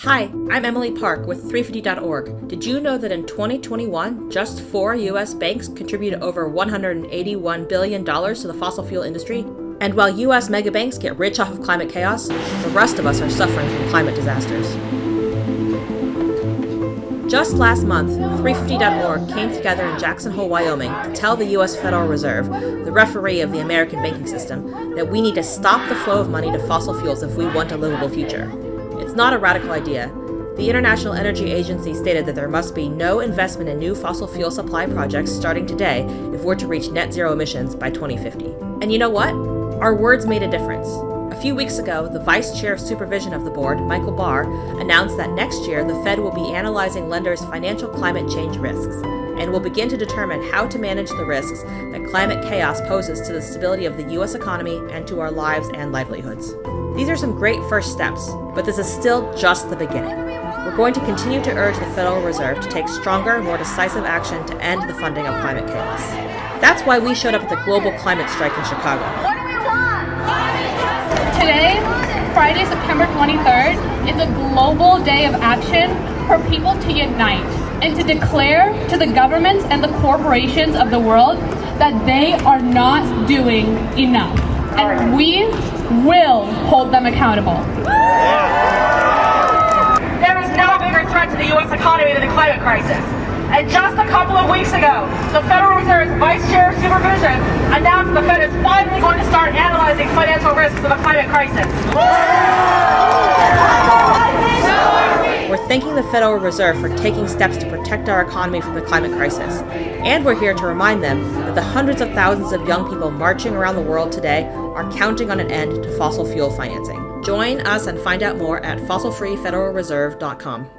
Hi, I'm Emily Park with 350.org. Did you know that in 2021, just four U.S. banks contributed over $181 billion to the fossil fuel industry? And while U.S. megabanks get rich off of climate chaos, the rest of us are suffering from climate disasters. Just last month, 350.org came together in Jackson Hole, Wyoming to tell the U.S. Federal Reserve, the referee of the American banking system, that we need to stop the flow of money to fossil fuels if we want a livable future. Not a radical idea. The International Energy Agency stated that there must be no investment in new fossil fuel supply projects starting today if we're to reach net zero emissions by 2050. And you know what? Our words made a difference. A few weeks ago, the Vice Chair of Supervision of the board, Michael Barr, announced that next year the Fed will be analyzing lenders' financial climate change risks and will begin to determine how to manage the risks that climate chaos poses to the stability of the U.S. economy and to our lives and livelihoods. These are some great first steps, but this is still just the beginning. We're going to continue to urge the Federal Reserve to take stronger, more decisive action to end the funding of climate chaos. That's why we showed up at the global climate strike in Chicago. Today, Friday, September 23rd, is a global day of action for people to unite and to declare to the governments and the corporations of the world that they are not doing enough. And we will hold them accountable. There is no bigger threat to the U.S. economy than the climate crisis. And just a couple of weeks ago, the Federal Reserve's Vice Chair of Supervision announced the Fed is finally going to start analyzing risks of the climate crisis. We're thanking the Federal Reserve for taking steps to protect our economy from the climate crisis. And we're here to remind them that the hundreds of thousands of young people marching around the world today are counting on an end to fossil fuel financing. Join us and find out more at fossilfreefederalreserve.com.